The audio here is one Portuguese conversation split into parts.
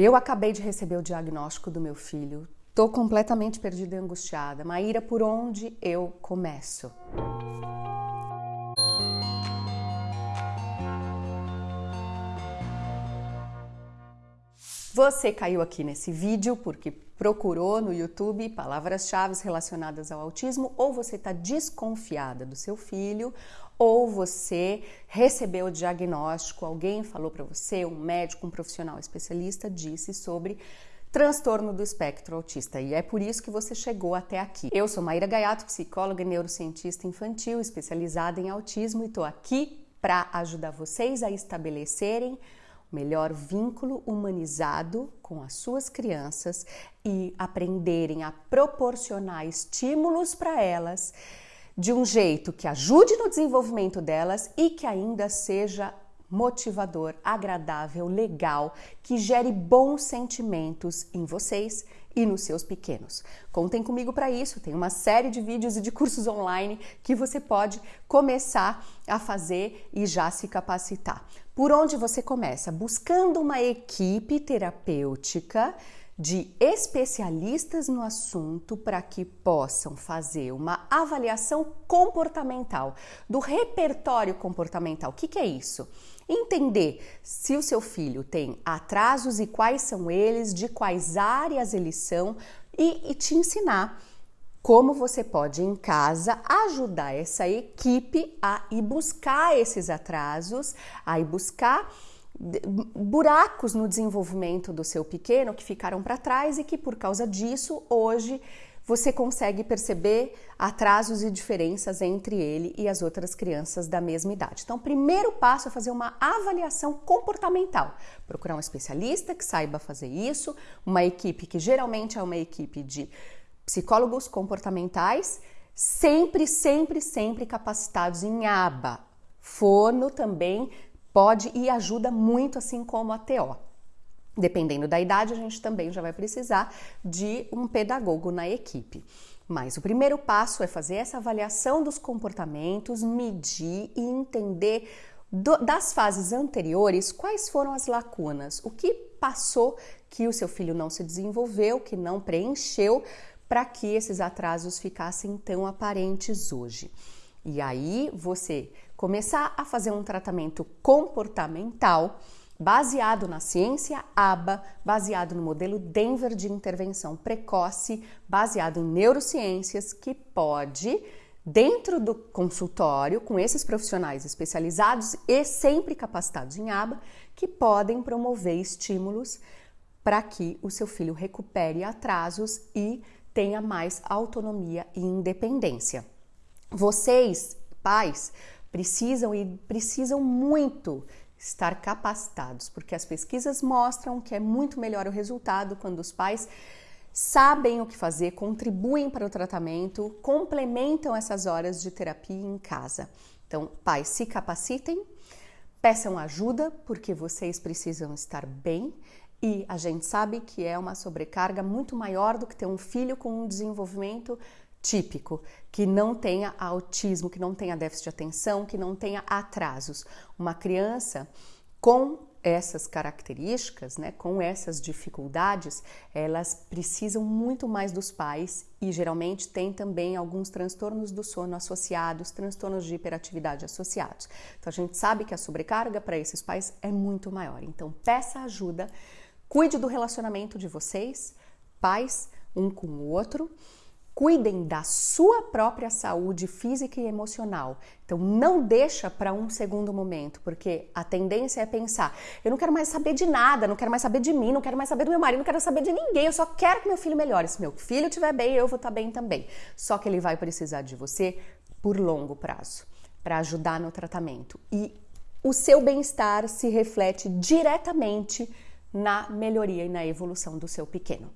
Eu acabei de receber o diagnóstico do meu filho. Tô completamente perdida e angustiada. Maíra, por onde eu começo? Você caiu aqui nesse vídeo porque procurou no YouTube palavras-chave relacionadas ao autismo, ou você está desconfiada do seu filho, ou você recebeu o diagnóstico, alguém falou para você, um médico, um profissional especialista disse sobre transtorno do espectro autista e é por isso que você chegou até aqui. Eu sou Maíra Gaiato, psicóloga e neurocientista infantil especializada em autismo e estou aqui para ajudar vocês a estabelecerem melhor vínculo humanizado com as suas crianças e aprenderem a proporcionar estímulos para elas de um jeito que ajude no desenvolvimento delas e que ainda seja motivador, agradável, legal, que gere bons sentimentos em vocês e nos seus pequenos. Contem comigo para isso, tem uma série de vídeos e de cursos online que você pode começar a fazer e já se capacitar. Por onde você começa? Buscando uma equipe terapêutica de especialistas no assunto para que possam fazer uma avaliação comportamental do repertório comportamental. O que, que é isso? Entender se o seu filho tem atrasos e quais são eles, de quais áreas eles são e, e te ensinar como você pode em casa ajudar essa equipe a ir buscar esses atrasos, a ir buscar buracos no desenvolvimento do seu pequeno que ficaram para trás e que por causa disso hoje você consegue perceber atrasos e diferenças entre ele e as outras crianças da mesma idade. Então, o primeiro passo é fazer uma avaliação comportamental. Procurar um especialista que saiba fazer isso, uma equipe que geralmente é uma equipe de psicólogos comportamentais, sempre, sempre, sempre capacitados em aba. Fono também pode e ajuda muito, assim como a TO. Dependendo da idade, a gente também já vai precisar de um pedagogo na equipe. Mas o primeiro passo é fazer essa avaliação dos comportamentos, medir e entender do, das fases anteriores quais foram as lacunas, o que passou que o seu filho não se desenvolveu, que não preencheu, para que esses atrasos ficassem tão aparentes hoje. E aí você começar a fazer um tratamento comportamental baseado na ciência ABA, baseado no modelo Denver de intervenção precoce, baseado em neurociências, que pode, dentro do consultório, com esses profissionais especializados e sempre capacitados em ABA, que podem promover estímulos para que o seu filho recupere atrasos e tenha mais autonomia e independência. Vocês, pais, precisam e precisam muito estar capacitados, porque as pesquisas mostram que é muito melhor o resultado quando os pais sabem o que fazer, contribuem para o tratamento, complementam essas horas de terapia em casa. Então, pais, se capacitem, peçam ajuda, porque vocês precisam estar bem e a gente sabe que é uma sobrecarga muito maior do que ter um filho com um desenvolvimento típico, que não tenha autismo, que não tenha déficit de atenção, que não tenha atrasos. Uma criança com essas características, né, com essas dificuldades, elas precisam muito mais dos pais e geralmente tem também alguns transtornos do sono associados, transtornos de hiperatividade associados. Então a gente sabe que a sobrecarga para esses pais é muito maior. Então peça ajuda, cuide do relacionamento de vocês, pais, um com o outro cuidem da sua própria saúde física e emocional. Então não deixa para um segundo momento, porque a tendência é pensar: eu não quero mais saber de nada, não quero mais saber de mim, não quero mais saber do meu marido, não quero saber de ninguém, eu só quero que meu filho melhore. Se meu filho estiver bem, eu vou estar tá bem também. Só que ele vai precisar de você por longo prazo, para ajudar no tratamento. E o seu bem-estar se reflete diretamente na melhoria e na evolução do seu pequeno.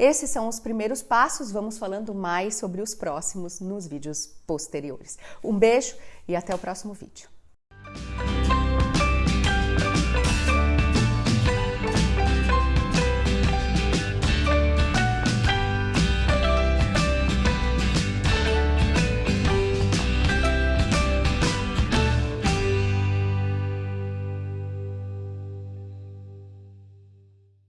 Esses são os primeiros passos, vamos falando mais sobre os próximos nos vídeos posteriores. Um beijo e até o próximo vídeo.